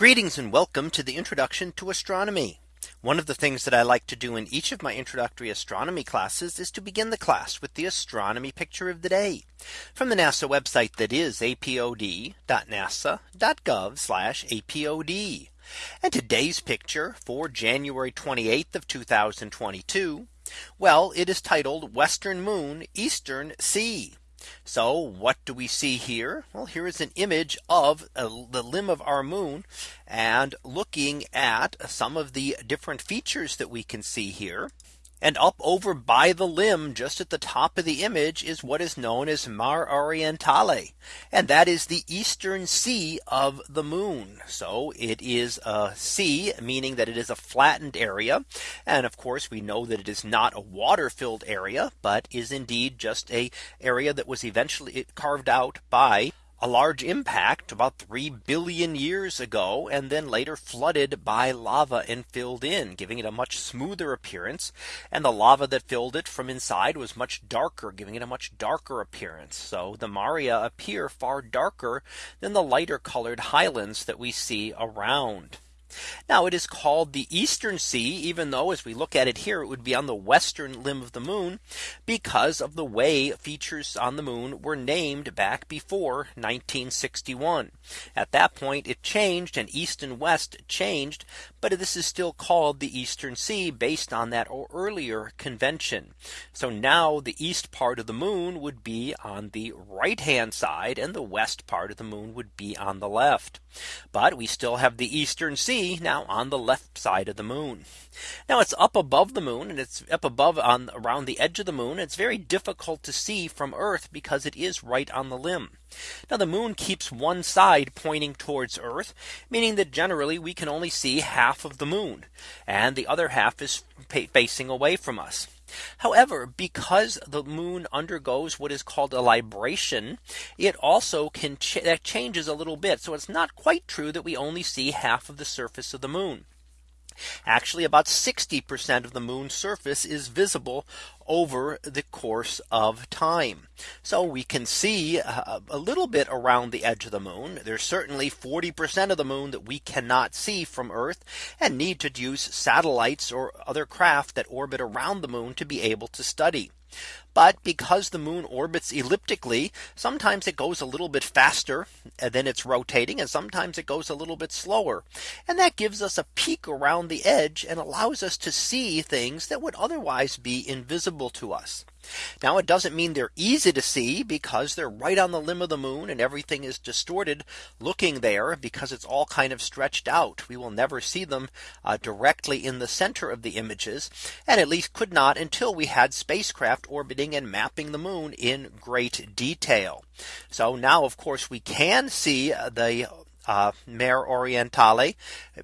Greetings and welcome to the introduction to astronomy. One of the things that I like to do in each of my introductory astronomy classes is to begin the class with the astronomy picture of the day from the NASA website that is apod.nasa.gov apod. And today's picture for January 28th of 2022. Well, it is titled Western Moon Eastern Sea. So what do we see here? Well, here is an image of uh, the limb of our moon and looking at some of the different features that we can see here. And up over by the limb just at the top of the image is what is known as Mare Orientale. And that is the eastern sea of the moon. So it is a sea, meaning that it is a flattened area. And of course, we know that it is not a water filled area, but is indeed just a area that was eventually carved out by a large impact about 3 billion years ago and then later flooded by lava and filled in giving it a much smoother appearance and the lava that filled it from inside was much darker giving it a much darker appearance so the Maria appear far darker than the lighter colored highlands that we see around. Now it is called the Eastern Sea, even though as we look at it here, it would be on the western limb of the moon because of the way features on the moon were named back before 1961. At that point, it changed and east and west changed. But this is still called the Eastern Sea based on that earlier convention. So now the east part of the moon would be on the right hand side and the west part of the moon would be on the left. But we still have the Eastern Sea now on the left side of the moon. Now it's up above the moon and it's up above on around the edge of the moon. It's very difficult to see from Earth because it is right on the limb. Now the moon keeps one side pointing towards Earth, meaning that generally we can only see half of the moon and the other half is facing away from us. However, because the moon undergoes what is called a libration, it also can ch that changes a little bit. So it's not quite true that we only see half of the surface of the moon. Actually, about 60% of the moon's surface is visible over the course of time. So we can see uh, a little bit around the edge of the moon. There's certainly 40% of the moon that we cannot see from Earth and need to use satellites or other craft that orbit around the moon to be able to study. But because the moon orbits elliptically, sometimes it goes a little bit faster uh, than it's rotating and sometimes it goes a little bit slower. And that gives us a peek around the edge and allows us to see things that would otherwise be invisible to us. Now it doesn't mean they're easy to see because they're right on the limb of the moon and everything is distorted looking there because it's all kind of stretched out. We will never see them uh, directly in the center of the images and at least could not until we had spacecraft orbiting and mapping the moon in great detail. So now of course we can see uh, the uh, Mare Orientale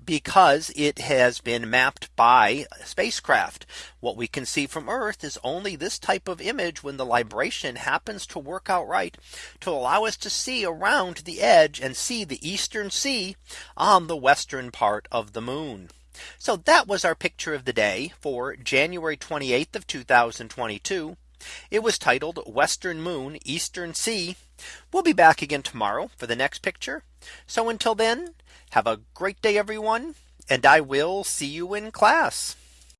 because it has been mapped by spacecraft. What we can see from Earth is only this type of image when the libration happens to work out right to allow us to see around the edge and see the Eastern Sea on the western part of the moon. So that was our picture of the day for January 28th of 2022. It was titled Western Moon Eastern Sea. We'll be back again tomorrow for the next picture. So until then, have a great day, everyone. And I will see you in class.